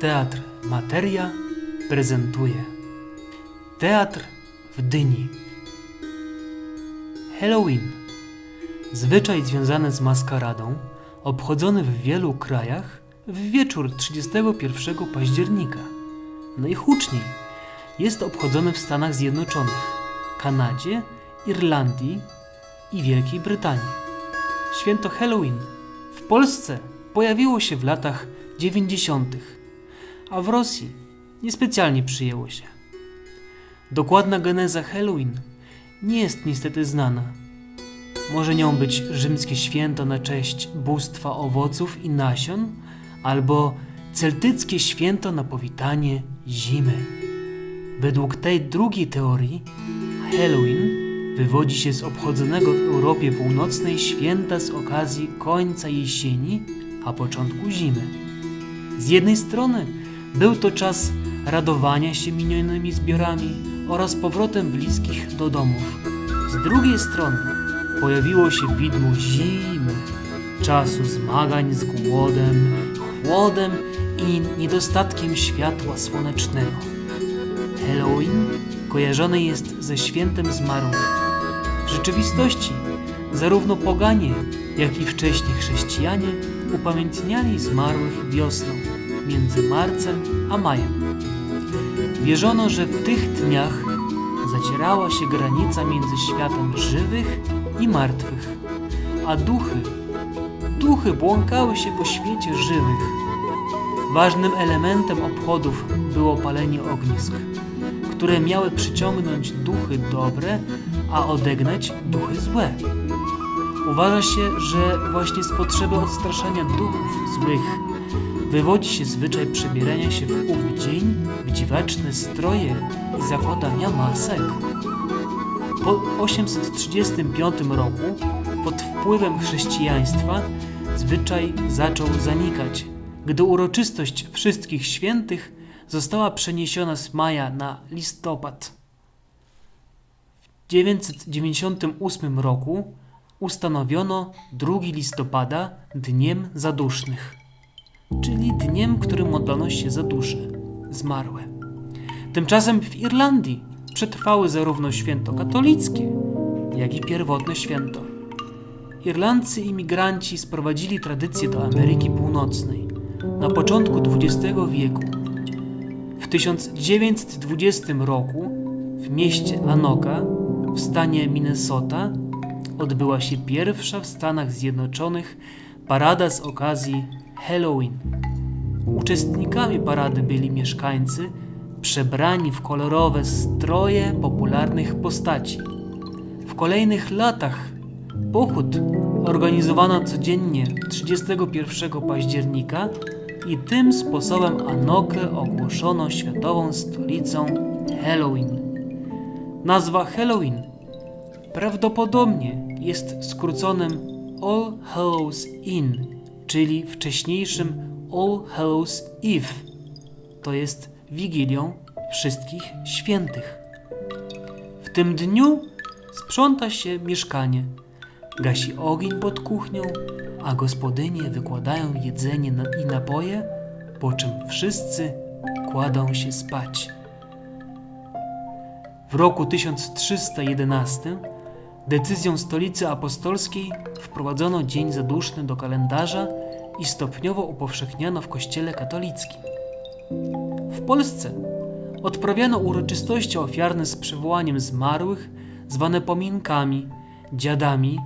Teatr Materia prezentuje Teatr w Dyni Halloween Zwyczaj związany z maskaradą obchodzony w wielu krajach w wieczór 31 października. Najhuczniej jest obchodzony w Stanach Zjednoczonych, Kanadzie, Irlandii i Wielkiej Brytanii. Święto Halloween w Polsce pojawiło się w latach 90., a w Rosji niespecjalnie przyjęło się. Dokładna geneza Halloween nie jest niestety znana. Może nią być rzymskie święto na cześć bóstwa owoców i nasion, albo celtyckie święto na powitanie zimy. Według tej drugiej teorii Halloween wywodzi się z obchodzonego w Europie Północnej święta z okazji końca jesieni, a początku zimy. Z jednej strony był to czas radowania się minionymi zbiorami oraz powrotem bliskich do domów. Z drugiej strony pojawiło się widmo zimy, czasu zmagań z głodem, chłodem i niedostatkiem światła słonecznego. Halloween kojarzony jest ze świętem zmarłych. W rzeczywistości zarówno poganie, jak i wcześniej chrześcijanie upamiętniali zmarłych wiosną, między marcem a majem. Wierzono, że w tych dniach zacierała się granica między światem żywych i martwych, a duchy, duchy błąkały się po świecie żywych. Ważnym elementem obchodów było palenie ognisk, które miały przyciągnąć duchy dobre, a odegnać duchy złe. Uważa się, że właśnie z potrzeby odstraszania duchów złych wywodzi się zwyczaj przebierania się w ów dzień w dziwaczne stroje i zakładania masek. Po 835 roku, pod wpływem chrześcijaństwa, zwyczaj zaczął zanikać, gdy uroczystość wszystkich świętych została przeniesiona z maja na listopad. W 998 roku ustanowiono 2 listopada Dniem Zadusznych, czyli dniem, którym modlono się za dusze zmarłe. Tymczasem w Irlandii przetrwały zarówno święto katolickie, jak i pierwotne święto. Irlandcy imigranci sprowadzili tradycję do Ameryki Północnej na początku XX wieku. W 1920 roku w mieście Anoka w stanie Minnesota odbyła się pierwsza w Stanach Zjednoczonych parada z okazji Halloween. Uczestnikami parady byli mieszkańcy przebrani w kolorowe stroje popularnych postaci. W kolejnych latach pochód organizowano codziennie 31 października i tym sposobem Anokę ogłoszono światową stolicą Halloween. Nazwa Halloween prawdopodobnie jest skróconym All Hallows Inn, czyli wcześniejszym All Hallows Eve, to jest Wigilią Wszystkich Świętych. W tym dniu sprząta się mieszkanie, gasi ogień pod kuchnią, a gospodynie wykładają jedzenie i napoje, po czym wszyscy kładą się spać. W roku 1311 decyzją stolicy apostolskiej wprowadzono Dzień Zaduszny do kalendarza i stopniowo upowszechniano w Kościele katolickim. W Polsce odprawiano uroczystości ofiarne z przywołaniem zmarłych, zwane pominkami, dziadami,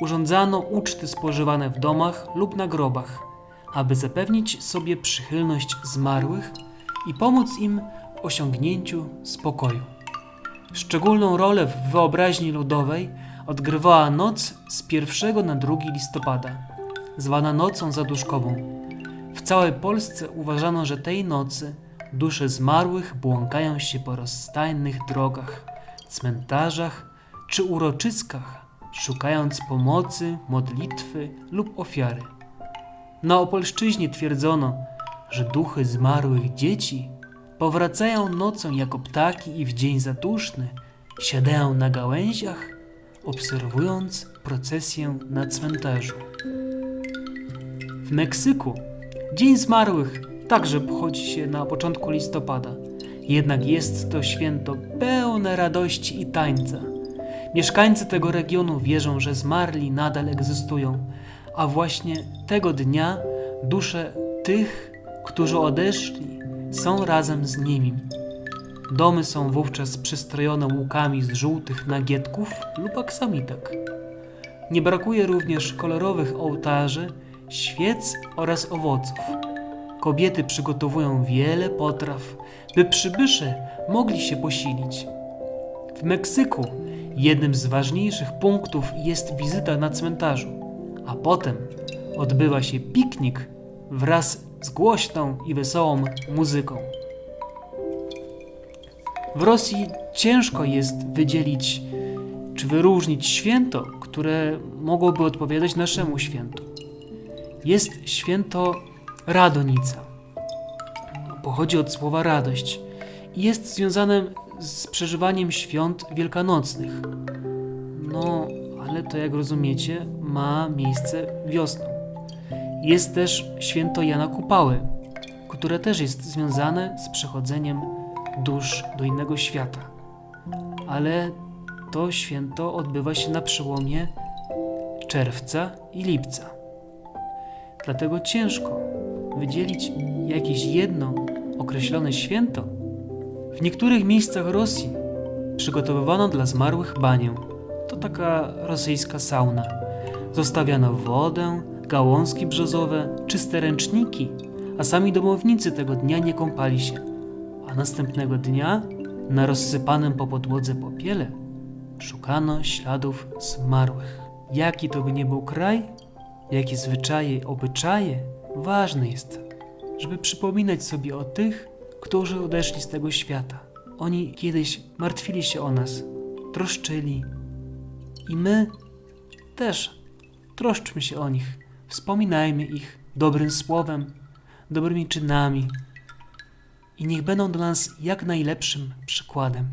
urządzano uczty spożywane w domach lub na grobach, aby zapewnić sobie przychylność zmarłych i pomóc im w osiągnięciu spokoju. Szczególną rolę w wyobraźni ludowej odgrywała noc z 1 na 2 listopada, zwana Nocą Zaduszkową. W całej Polsce uważano, że tej nocy dusze zmarłych błąkają się po rozstajnych drogach, cmentarzach czy uroczyskach, szukając pomocy, modlitwy lub ofiary. Na Opolszczyźnie twierdzono, że duchy zmarłych dzieci powracają nocą jako ptaki i w dzień zaduszny siadają na gałęziach, obserwując procesję na cmentarzu. W Meksyku Dzień Zmarłych także obchodzi się na początku listopada. Jednak jest to święto pełne radości i tańca. Mieszkańcy tego regionu wierzą, że zmarli nadal egzystują, a właśnie tego dnia dusze tych, którzy odeszli, są razem z nimi. Domy są wówczas przystrojone łukami z żółtych nagietków lub aksamitek. Nie brakuje również kolorowych ołtarzy, świec oraz owoców. Kobiety przygotowują wiele potraw, by przybysze mogli się posilić. W Meksyku jednym z ważniejszych punktów jest wizyta na cmentarzu, a potem odbywa się piknik wraz z głośną i wesołą muzyką. W Rosji ciężko jest wydzielić czy wyróżnić święto, które mogłoby odpowiadać naszemu świętu. Jest święto Radonica. Pochodzi od słowa radość i jest związane z przeżywaniem świąt wielkanocnych. No, ale to jak rozumiecie, ma miejsce wiosną. Jest też święto Jana Kupały, które też jest związane z przechodzeniem dusz do innego świata. Ale to święto odbywa się na przełomie czerwca i lipca. Dlatego ciężko wydzielić jakieś jedno określone święto. W niektórych miejscach Rosji przygotowywano dla zmarłych banię. To taka rosyjska sauna. Zostawiano wodę, gałązki brzozowe, czyste ręczniki, a sami domownicy tego dnia nie kąpali się. A następnego dnia na rozsypanym po podłodze popiele szukano śladów zmarłych. Jaki to by nie był kraj, jakie zwyczaje, obyczaje, ważne jest, żeby przypominać sobie o tych, którzy odeszli z tego świata. Oni kiedyś martwili się o nas, troszczyli. I my też troszczmy się o nich, wspominajmy ich dobrym słowem, dobrymi czynami. I niech będą dla nas jak najlepszym przykładem.